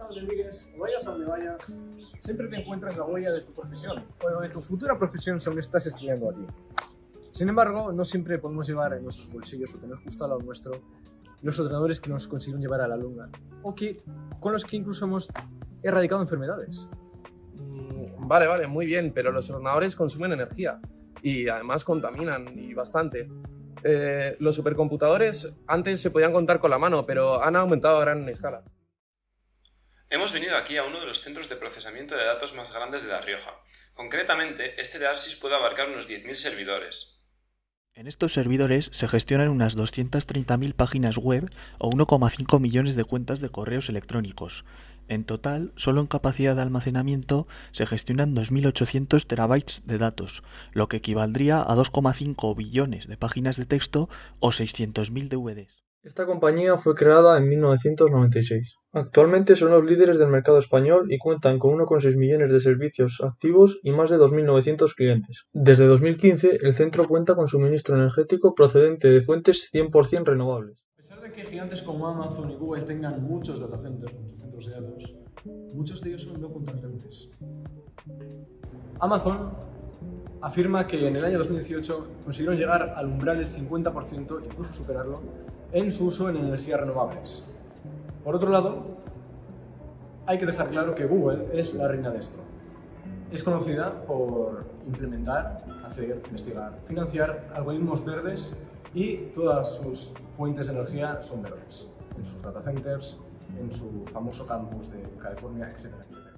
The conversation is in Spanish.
a donde mires, vayas a donde vayas, siempre te encuentras la huella de tu profesión, o de tu futura profesión si aún estás estudiando aquí. Sin embargo, no siempre podemos llevar en nuestros bolsillos o tener justo al lado nuestro los ordenadores que nos consiguieron llevar a la luna, o que, con los que incluso hemos erradicado enfermedades. Mm, Vale, vale, muy bien, pero los ordenadores consumen energía y además contaminan y bastante. Eh, los supercomputadores antes se podían contar con la mano, pero han aumentado a gran escala. Hemos venido aquí a uno de los centros de procesamiento de datos más grandes de La Rioja. Concretamente, este de Arsis puede abarcar unos 10.000 servidores. En estos servidores se gestionan unas 230.000 páginas web o 1,5 millones de cuentas de correos electrónicos. En total, solo en capacidad de almacenamiento se gestionan 2.800 terabytes de datos, lo que equivaldría a 2,5 billones de páginas de texto o 600.000 DVDs. Esta compañía fue creada en 1996. Actualmente son los líderes del mercado español y cuentan con 1,6 millones de servicios activos y más de 2.900 clientes. Desde 2015, el centro cuenta con suministro energético procedente de fuentes 100% renovables. A pesar de que gigantes como Amazon y Google tengan muchos data centers, muchos centros de datos, muchos de ellos son no contaminantes. Amazon afirma que en el año 2018 consiguieron llegar al umbral del 50%, incluso superarlo, en su uso en energías renovables. Por otro lado, hay que dejar claro que Google es la reina de esto. Es conocida por implementar, hacer, investigar, financiar algoritmos verdes y todas sus fuentes de energía son verdes, en sus data centers, en su famoso campus de California, etcétera, etcétera.